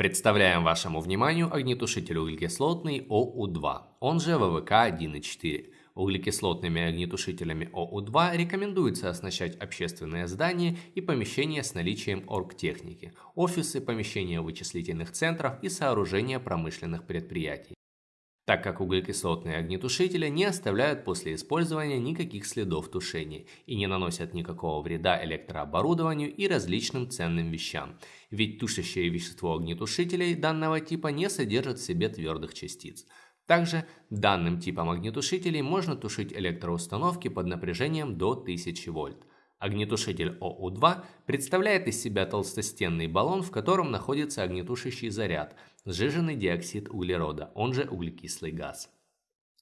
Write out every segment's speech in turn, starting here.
Представляем вашему вниманию огнетушитель углекислотный ОУ-2, он же ВВК 1.4. Углекислотными огнетушителями ОУ-2 рекомендуется оснащать общественные здания и помещения с наличием оргтехники, офисы, помещения вычислительных центров и сооружения промышленных предприятий так как углекислотные огнетушители не оставляют после использования никаких следов тушения и не наносят никакого вреда электрооборудованию и различным ценным вещам, ведь тушащее вещество огнетушителей данного типа не содержит в себе твердых частиц. Также данным типом огнетушителей можно тушить электроустановки под напряжением до 1000 вольт. Огнетушитель ОУ-2 представляет из себя толстостенный баллон, в котором находится огнетушащий заряд, сжиженный диоксид углерода, он же углекислый газ.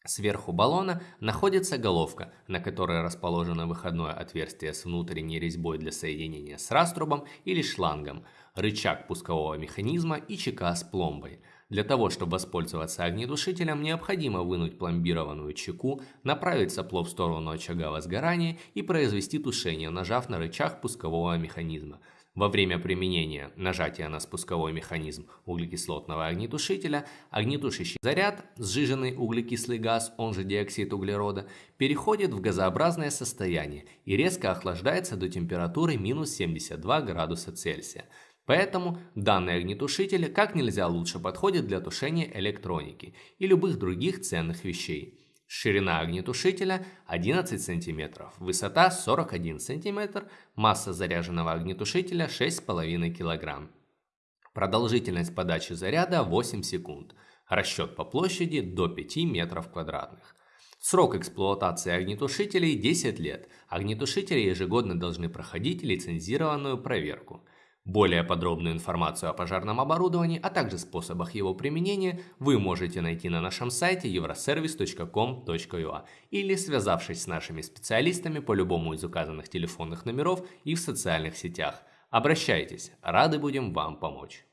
Сверху баллона находится головка, на которой расположено выходное отверстие с внутренней резьбой для соединения с раструбом или шлангом, рычаг пускового механизма и чека с пломбой – для того, чтобы воспользоваться огнетушителем, необходимо вынуть пломбированную чеку, направить сопло в сторону очага возгорания и произвести тушение, нажав на рычаг пускового механизма. Во время применения нажатия на спусковой механизм углекислотного огнетушителя, огнетушащий заряд, сжиженный углекислый газ, он же диоксид углерода, переходит в газообразное состояние и резко охлаждается до температуры минус 72 градуса Цельсия. Поэтому данный огнетушитель как нельзя лучше подходит для тушения электроники и любых других ценных вещей. Ширина огнетушителя 11 см, высота 41 см, масса заряженного огнетушителя 6,5 кг. Продолжительность подачи заряда 8 секунд. Расчет по площади до 5 метров квадратных. Срок эксплуатации огнетушителей 10 лет. Огнетушители ежегодно должны проходить лицензированную проверку. Более подробную информацию о пожарном оборудовании, а также способах его применения вы можете найти на нашем сайте euroservice.com.ua или связавшись с нашими специалистами по любому из указанных телефонных номеров и в социальных сетях. Обращайтесь, рады будем вам помочь.